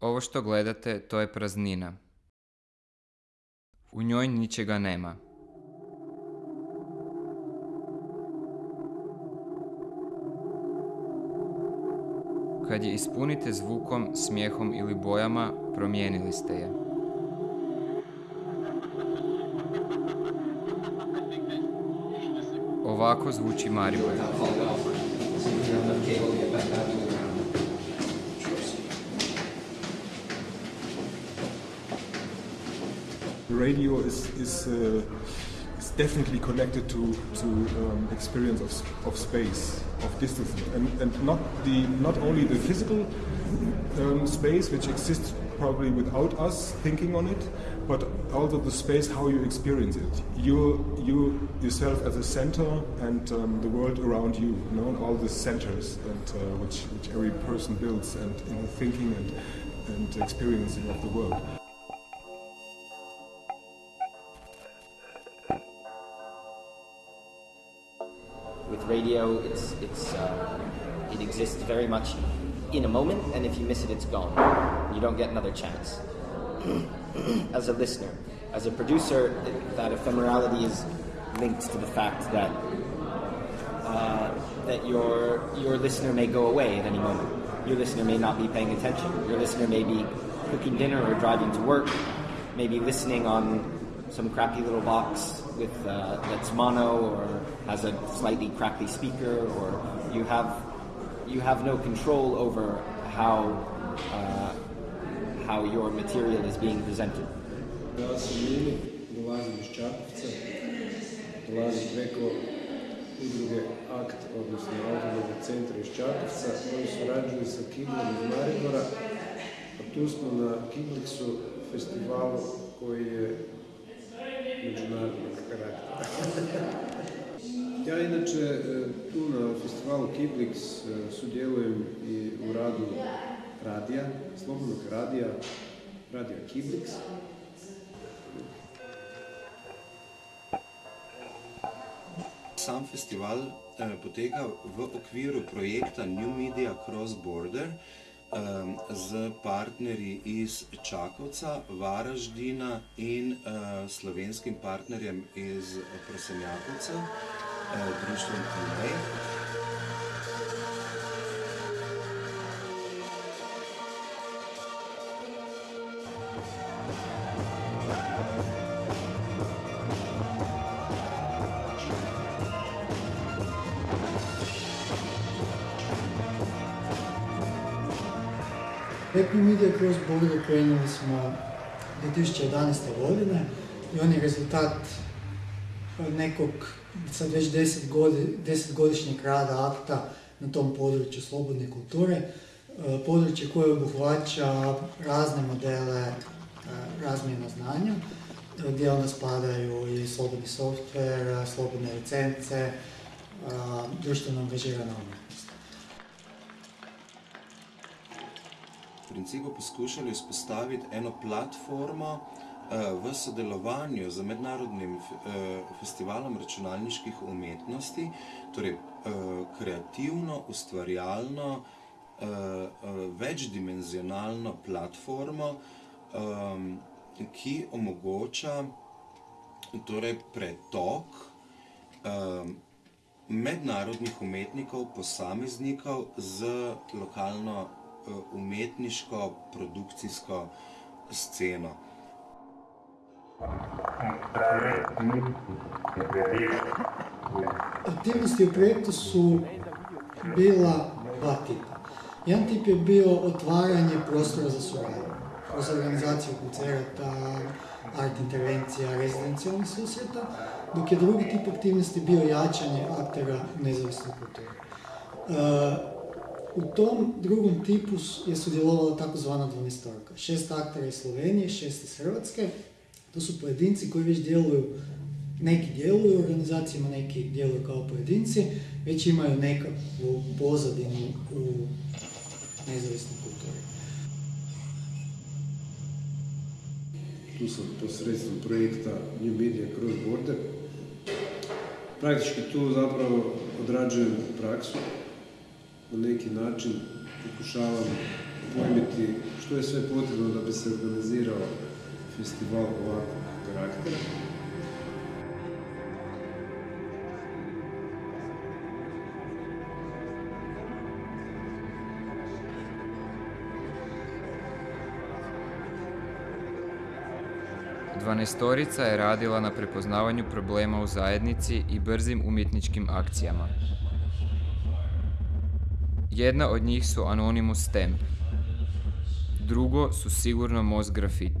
Ovo što gledate, to je praznina. U njoj ničega nema. Kad je ispunite zvukom, smijehom ili bojama, promijenili ste je. Ovako zvuči Maribor. Radio is is, uh, is definitely connected to to um, experience of, of space, of distance, and, and not the not only the physical um, space which exists probably without us thinking on it, but also the space how you experience it. You you yourself as a center and um, the world around you, you know, all the centers and uh, which which every person builds and in the thinking and and experiencing of the world. Radio, it's it's uh, it exists very much in a moment, and if you miss it, it's gone. You don't get another chance. as a listener, as a producer, that ephemerality is linked to the fact that uh, that your your listener may go away at any moment. Your listener may not be paying attention. Your listener may be cooking dinner or driving to work, maybe listening on some crappy little box with uh, that's mono or has a slightly crappy speaker, or you have you have no control over how uh, how your material is being presented. Udruge odnosno centra iz Čakovca, koji surađuju sa iz Maribora, a tu smo na festivalu koji je Ja inače e, tu na festivalu Kiblix e, sudjelujem i u radu radija, slobodnog radija, radija Kiblix. Sam festival eh, poteka v okviru projekta New Media Cross Border eh, z partnerji iz Čakovca, Varaždina in eh, slovenskim partnerjem iz Prosenjakovca, eh, društvom Andrej. Happy Media Cross Border krenuli smo 2011. godine i on je rezultat nekog sad već 10, godi, 10 godišnjeg rada akta na tom području slobodne kulture. E, Područje koje obuhvaća razne modele e, razmjena znanja, e, gdje onda spadaju i slobodni software, slobodne licence, društveno angažirana umjetnost. v principu poskušali vzpostaviti eno platformo v sodelovanju z mednarodnim eh, festivalom računalniških umetnosti, torej eh, kreativno, ustvarjalno, eh, eh, večdimenzionalno platformo, ki omogoča torej pretok mednarodnih umetnikov, posameznikov z lokalno eh, umetniško, produkcijsko sceno. Aktivnosti u projektu su bila dva tipa. Jedan tip je bio otvaranje prostora za suradnju, kroz organizaciju koncerta, art intervencija, rezidencijalnih susreta, dok je drugi tip aktivnosti bio jačanje aktera nezavisne kulture. E, u tom drugom tipu je sudjelovala takozvana dvanaestorka. Šest aktera iz Slovenije, šest iz Hrvatske. To su pojedinci koji već djeluju neki djeluju u organizacijama, neki djeluju kao pojedinci, već imaju nekakvu pozadinu u nezavisnoj kulturi. Tu sam posredstvom projekta New Media Cross Border. Praktički tu zapravo odrađujem praksu. Na neki način pokušavam pojmiti što je sve potrebno da bi se organizirao festival ovakvog karaktera. Dvanestorica je radila na prepoznavanju problema u zajednici i brzim umjetničkim akcijama. Jedna od njih su Anonymous Stamp. Drugo su sigurno Most Graffiti.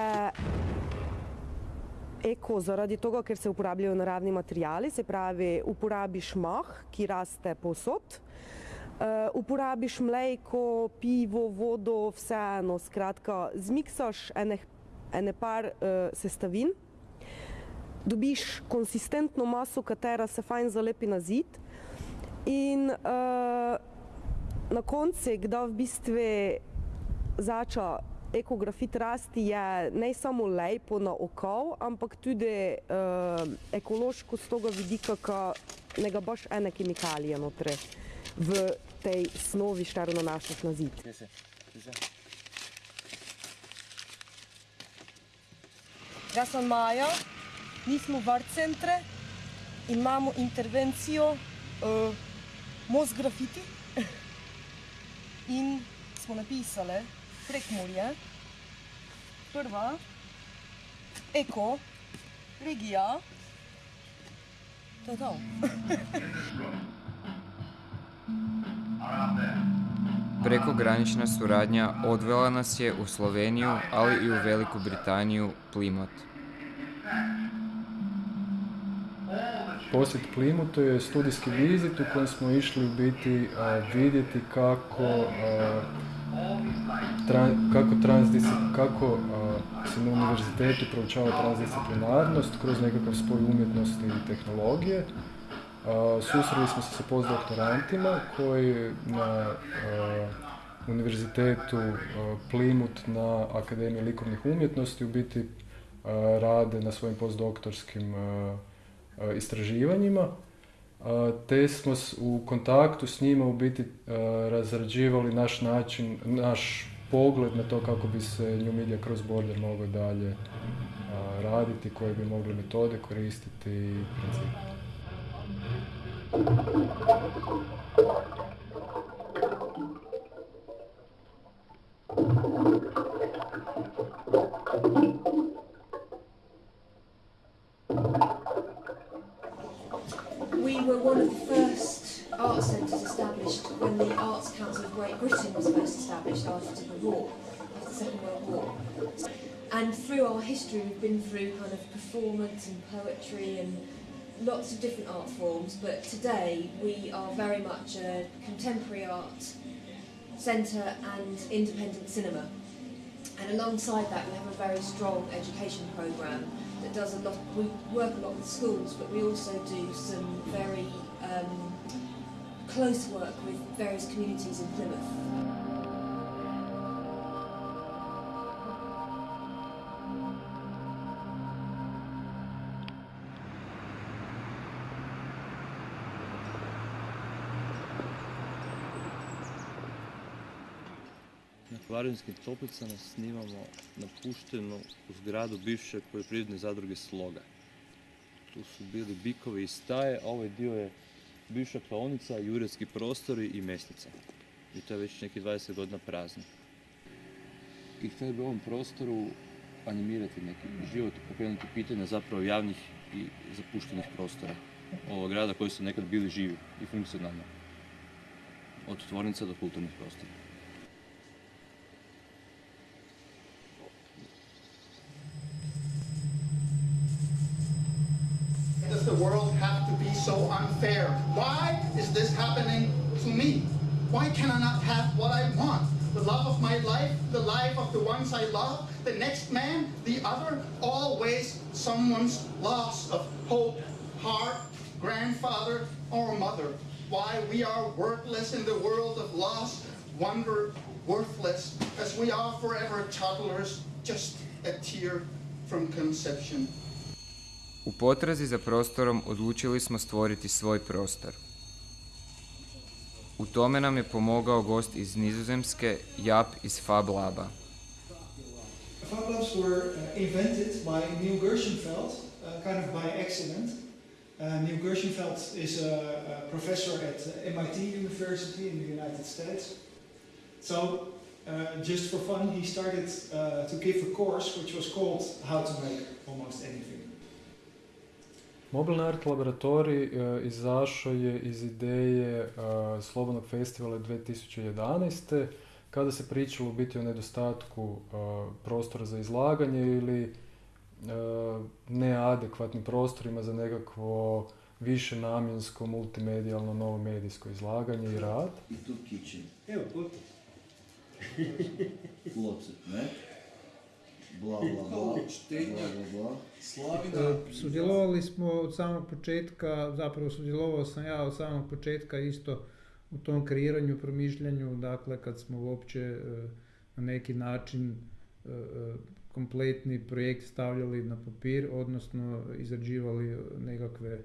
Je eko zaradi tega, ker se uporabljajo naravni materijali, se pravi, uporabiš mah, ki raste povsod, uh, uporabiš mlejko, pivo, vodo, vseeno, skratka, zmiksaš ene, ene par uh, sestavin, dobiš konsistentno maso, katera se fajn zalepi na zid in uh, na koncu, kdaj v bistvu zača ekografit rasti, je ne samo lepo na oko, ampak tudi uh, ekološko z tega vidika, ki ne ga boš ene kemikalije notri v tej snovi, štaro nanašaš na zid. Jaz sem Maja, mi smo v art centre in imamo intervencijo uh, Most Graffiti in smo napisali Prekmurje, prva, eko, regija, to je to. Prekogranična suradnja odvela nas je u Sloveniju, ali i u Veliku Britaniju, Plymouth. Posjet Plimutu je studijski vizit u kojem smo išli u biti a, vidjeti kako, a, tra- kako, kako se na univerzitetu proučava transdisciplinarnost kroz nekakav spoj umjetnosti i tehnologije. Susreli smo se sa postdoktorantima koji na univerzitetu a, Plymouth na Akademiji likovnih umjetnosti u biti rade na svojim postdoktorskim istraživanjima, te smo u kontaktu s njima u biti razrađivali naš način, naš pogled na to kako bi se New Media Cross Border mogao dalje raditi, koje bi mogli metode koristiti i principe. Been through kind of performance and poetry and lots of different art forms, but today we are very much a contemporary art centre and independent cinema. And alongside that, we have a very strong education programme that does a lot. We work a lot with schools, but we also do some very um, close work with various communities in Plymouth. Na Kvarinskim toplicama snimamo napuštenu zgradu bivše poljoprivredne zadruge Sloga. Tu su bili bikovi i staje, a ovaj dio je bivša klaonica, juretski prostori i mesnica. I to je već neki 20 godina prazno. I htjeli bi u ovom prostoru animirati neki život, pokrenuti pitanja zapravo javnih i zapuštenih prostora ovog grada koji su nekad bili živi i funkcionalni. Od tvornica do kulturnih prostora. Why is this happening to me? Why can I not have what I want? The love of my life, the life of the ones I love, the next man, the other, always someone's loss of hope, heart, grandfather, or mother. Why we are worthless in the world of loss, wonder, worthless, as we are forever toddlers, just a tear from conception. U potrazi za prostorom odlučili smo stvoriti svoj prostor. U tome nam je pomogao gost iz Nizozemske, Jap iz Fab Laba. Fab Labs were uh, invented by Neil Gershenfeld, uh, kind of by accident. Uh, Neil Gershenfeld is a, professor at MIT University in the United States. So, just for fun, he started to give a course which was called How to Make Almost Anything. Mobilni art laboratorij uh, izašao je iz ideje uh, Slobodnog festivala 2011. kada se pričalo u biti o nedostatku uh, prostora za izlaganje ili neadekvatnim prostorima za nekakvo više namjensko, multimedijalno, novo medijsko izlaganje i rad. I tu kitchen. Evo, puti. Lots ne? Bla, bla, bla. bla, bla, bla. Sudjelovali smo od samog početka, zapravo sudjelovao sam ja od samog početka isto u tom kreiranju, promišljanju, dakle kad smo uopće na neki način kompletni projekt stavljali na papir, odnosno izrađivali nekakve e,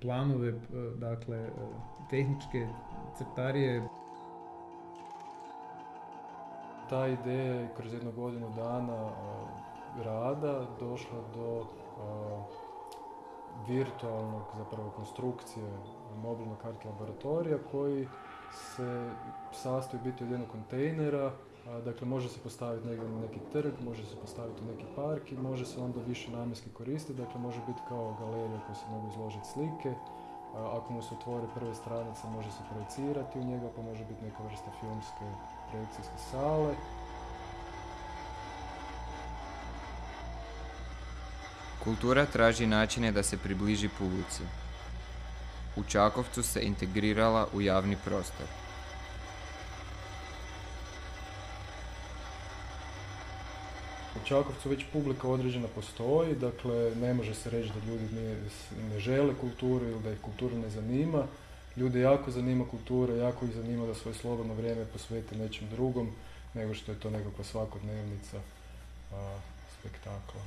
planove, e, dakle e, tehničke crtarije. Ta ideja je kroz jednu godinu dana rada došla do virtualnog zapravo konstrukcije mobilnog kart laboratorija koji se sastoji biti od jednog kontejnera Dakle, može se postaviti negdje na neki trg, može se postaviti u neki park i može se onda više namjenski koristiti. Dakle, može biti kao galerija koja se mogu izložiti slike. Ako mu se otvori prve stranice, može se projecirati u njega, pa može biti neka vrsta filmske projekcijske sale. Kultura traži načine da se približi publici. U Čakovcu se integrirala u javni prostor. U Čakovcu već publika određena postoji, dakle ne može se reći da ljudi ne, žele kulturu ili da ih kultura ne zanima. Ljude jako zanima kultura, jako ih zanima da svoje slobodno vrijeme posvete nečem drugom nego što je to nekakva svakodnevnica a, spektakla.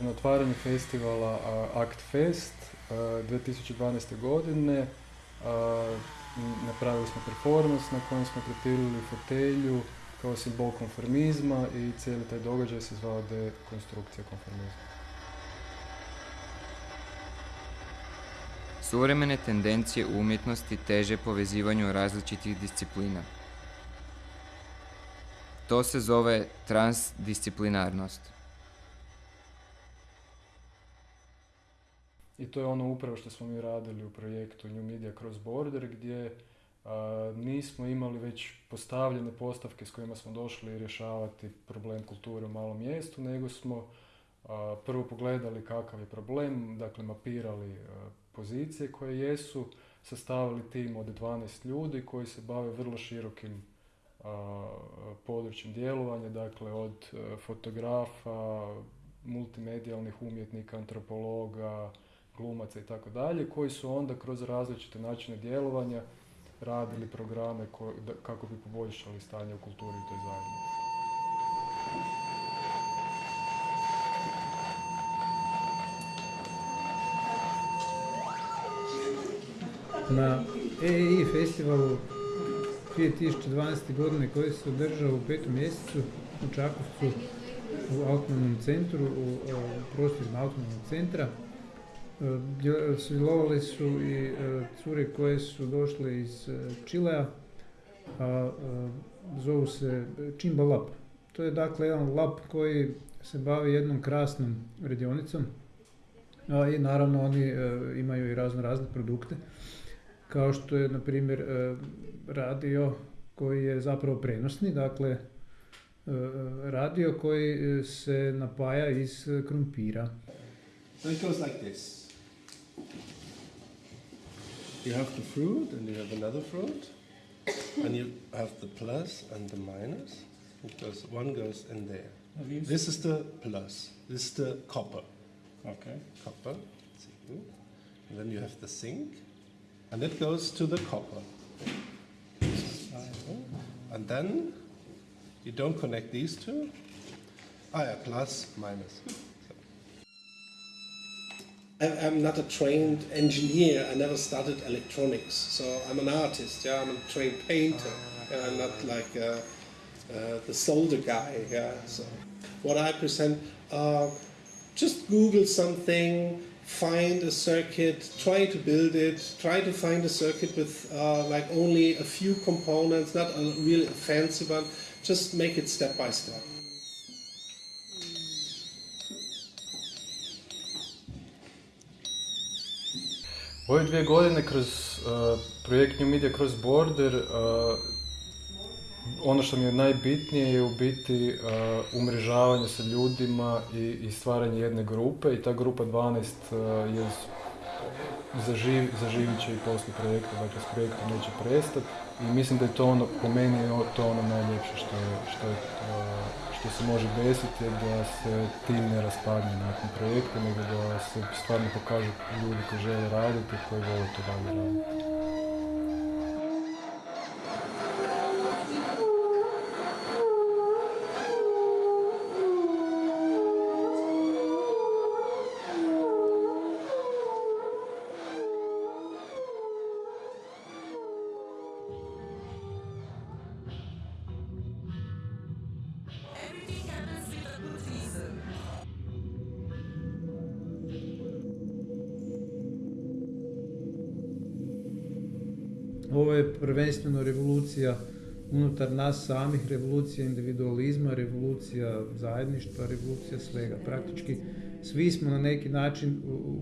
Na otvaranju festivala Act Fest 2012. godine napravili smo performance na kojem smo prepilili fotelju kao simbol konformizma i cijeli taj događaj se zvao dekonstrukcija konformizma. Suvremene tendencije u umjetnosti teže povezivanju različitih disciplina. To se zove transdisciplinarnost. I to je ono upravo što smo mi radili u projektu New Media Cross Border gdje nismo imali već postavljene postavke s kojima smo došli rješavati problem kulture u malom mjestu, nego smo prvo pogledali kakav je problem, dakle mapirali pozicije koje jesu, sastavili tim od 12 ljudi koji se bave vrlo širokim područjem djelovanja, dakle od fotografa, multimedijalnih umjetnika, antropologa, glumaca i tako dalje, koji su onda kroz različite načine djelovanja radili programe kako bi poboljšali stanje u kulturi i toj zajednici. Na EEI festivalu 2012. godine koji se održao u petom mjesecu u Čakovcu u autonomnom centru, u, u prostorima autonomnog centra, Sudjelovali su i e, cure koje su došle iz e, Čilea, a zovu se Chimba Lab. To je dakle jedan lab koji se bavi jednom krasnom radionicom i naravno oni e, imaju i razno razne produkte kao što je na primjer radio koji je zapravo prenosni, dakle radio koji se napaja iz krumpira. So it goes like this. You have the fruit and you have another fruit, and you have the plus and the minus, because one goes in there. This is the plus, this is the copper. Okay. Copper, and then you have the zinc, and it goes to the copper. And then You don't connect these two. Ah, yeah, plus, minus. I'm not a trained engineer. I never studied electronics, so I'm an artist. Yeah, I'm a trained painter. Yeah, I'm not like uh, uh, the solder guy. Yeah, so what I present, uh, just Google something, find a circuit, try to build it, try to find a circuit with uh, like only a few components, not a really fancy one. Just make it step by step. Ove dvije godine kroz uh, projekt New Media Cross Border uh, ono što mi je najbitnije je u biti uh, umrežavanje sa ljudima i, i stvaranje jedne grupe i ta grupa 12 uh, je zaživ, zaživit će i poslije projekta, dakle s projektom neće prestati i mislim da je to ono, po meni je to ono najljepše što, je, što, je, uh, što se može desiti da se tim ne raspadne nakon projekta, nego da se stvarno pokažu ljudi koji žele raditi, koji vole to dalje raditi. Ovo je prvenstveno revolucija unutar nas samih, revolucija individualizma, revolucija zajedništva, revolucija svega. Praktički svi smo na neki način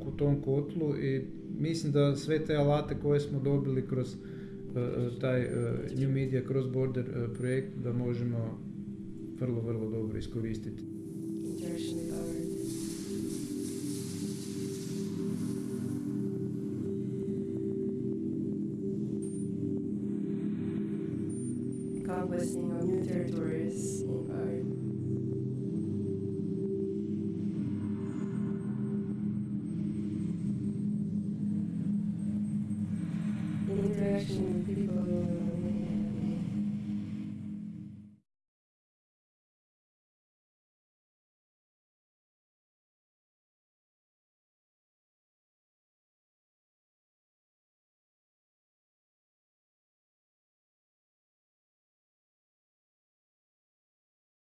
u, tom kotlu i mislim da sve te alate koje smo dobili kroz uh, taj uh, New Media Cross Border projekt da možemo vrlo, vrlo dobro iskoristiti. Conquesting of new territories in art.